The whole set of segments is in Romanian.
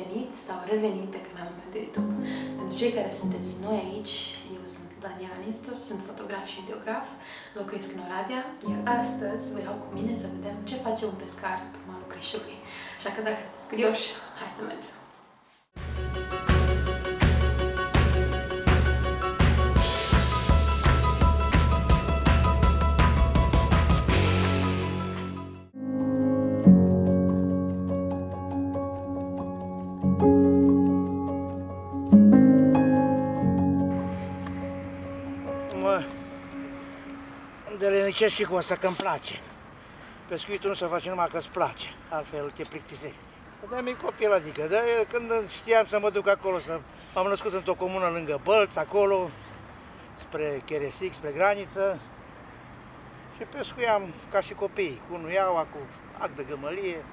venit sau revenit pe canalul meu de YouTube. Pentru cei care sunteți noi aici, eu sunt Daniela Nistor, sunt fotograf și videograf, locuiesc în Oradea, iar astăzi vă iau cu mine să vedem ce face un pescar pe malul Crișului. Așa că dacă sunteți curioși, hai să mergem! Îndelenicesc și cu asta că îmi place. Pescuitul nu se face numai că îți place, altfel te plictisești. De mic copil, adică, de când știam să mă duc acolo, să... m-am născut într-o comună lângă Bălț, acolo, spre Cheresic, spre graniță, și pescuiam ca și copii, cu nuiaua, cu ac de gămălie.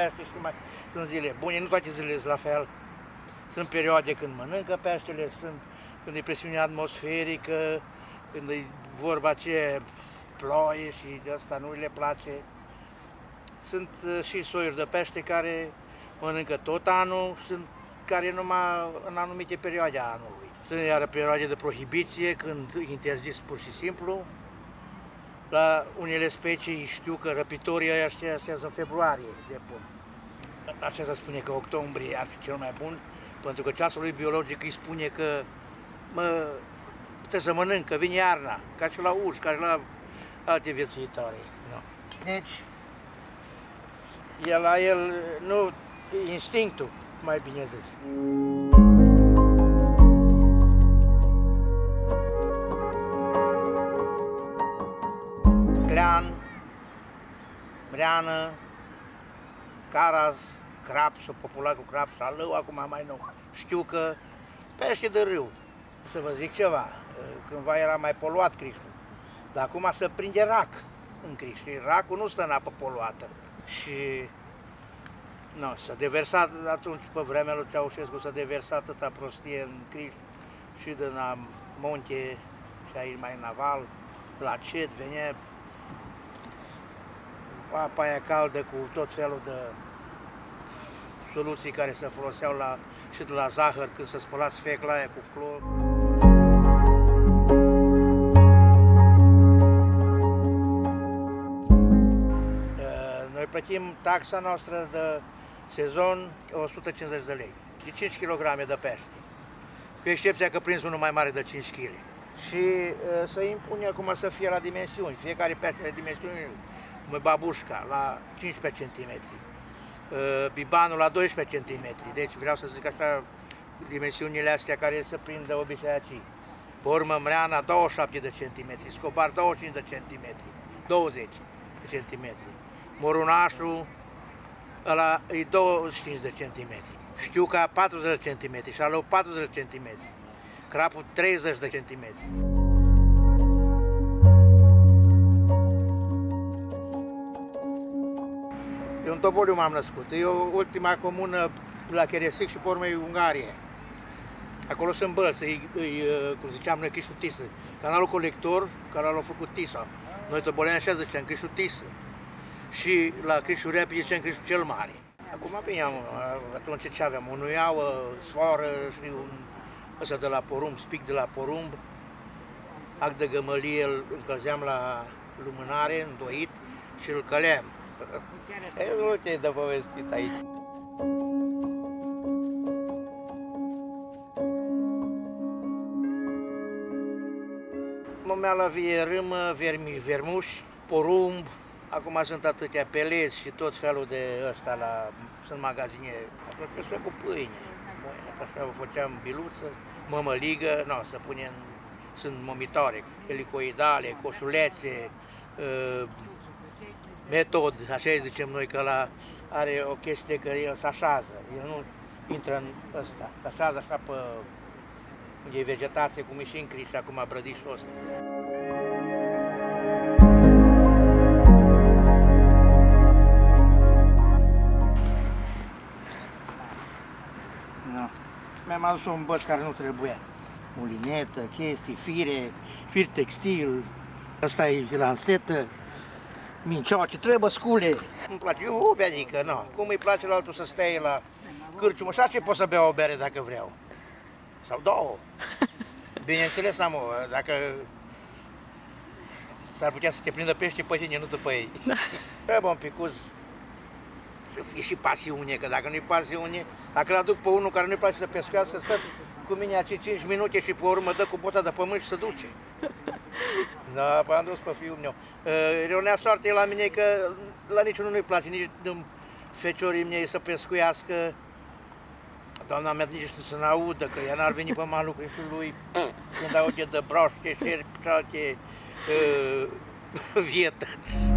Pește și mai sunt zile bune, nu toate zilele sunt la fel. Sunt perioade când mănâncă peștele, sunt când e presiune atmosferică, când e vorba ce ploie și de asta nu le place. Sunt uh, și soiuri de pește care mănâncă tot anul, sunt care numai în anumite perioade a anului. Sunt iară perioade de prohibiție, când interzis pur și simplu. La unele specii știu că răpitorii ăia aștează în februarie de pun. Așa se spune că octombrie ar fi cel mai bun, pentru că ceasul lui biologic îi spune că mă, trebuie să mănânc, că vine iarna, ca și la urși, ca și la alte viețuitoare. No. Deci, el la el, nu, instinctul, mai bine zis. Mreană, caraz, crapș, s-a populat cu crapș, salău acum mai nou. Știu că pește de râu. Să vă zic ceva, cândva era mai poluat Crișul, dar acum se prinde rac în Criș. Și racul nu stă în apă poluată. Și nu, s-a deversat atunci, pe vremea lui Ceaușescu, s-a deversat atâta prostie în Criș și din la munte și aici mai naval, la cet, venea apa aia caldă cu tot felul de soluții care se foloseau la, și de la zahăr când se spăla sfecla aia cu clor. Uh, Noi plătim taxa noastră de sezon 150 de lei, de 5 kg de pește, cu excepția că prins unul mai mare de 5 kg. Și uh, se impune acum să fie la dimensiuni, fiecare pește are dimensiuni, cum e babușca, la 15 cm, uh, bibanul la 12 cm, deci vreau să zic așa, dimensiunile astea care se prind de obișnuiacii. Pe urmă, mreana 27 de cm, scobar 25 de cm, 20 de cm. Morunașul, ăla e 25 de cm. Știu că 40 de cm și alu 40 de cm. Crapul 30 de cm. Toboliu m-am născut. E ultima comună la Cheresic și pe urmă e Ungarie. Acolo sunt bălți, e, e, cum ziceam noi, Crișul Tisă. Canalul colector, canalul a făcut Tisa. Noi toboleni așa ziceam, Crișul Tisă. Și la Crișul Repi zicem Crișul cel Mare. Acum bine, am, atunci ce aveam? O nuiauă, sfoară și un ăsta de la porumb, spic de la porumb, ac de gămălie, îl încălzeam la lumânare, îndoit și îl căleam. E multe de povestit aici. Mămea la vie râmă, vermi, vermuși, porumb, acum sunt atâtea pelezi și tot felul de ăsta la, sunt magazine, acolo cu pâine. Așa făceam biluță, mămăligă, nu, să punem, sunt momitoare, helicoidale, coșulețe, uh, metod, așa zicem noi, că la are o chestie că el se așează, el nu intră în ăsta, se așează așa pe unde e vegetație, cum e și în Criș, acum brădișul ăsta. No. Mi-am adus un băț care nu trebuia. mulinetă, chestii, fire, fir textil, asta e lansetă, mincioace, trebuie scule. Îmi place, eu o beanică, nu. Cum îi place la altul să stea la cârciumă, așa ce pot să beau o bere dacă vreau. Sau două. Bineînțeles, am o, dacă s-ar putea să te prindă pește pe tine, nu după ei. Trebuie un picuț să fie și pasiune, că dacă nu-i pasiune, dacă l-aduc pe unul care nu-i place să pescuiască, stă cu mine acei 5 minute și pe urmă dă cu boța de pământ și se duce. Da, păi am dus pe fiul meu. Ironea soartă la mine că la niciunul nu-i place, nici feciorii mei să pescuiască. Doamna mea nici nu să ne audă, că ea n-ar veni pe malul și lui când aude de broaște, șerpi și alte uh, vietăți.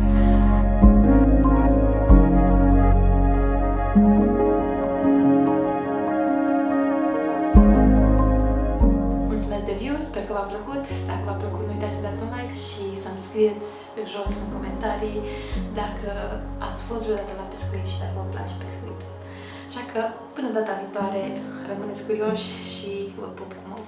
Mulțumesc de view, sper că v-a plăcut. Dacă v-a plăcut, nu uitați să dați un like și să-mi scrieți jos în comentarii dacă ați fost vreodată la pescuit și dacă vă place pescuit. Așa că, până data viitoare, rămâneți curioși și vă pup cu mov.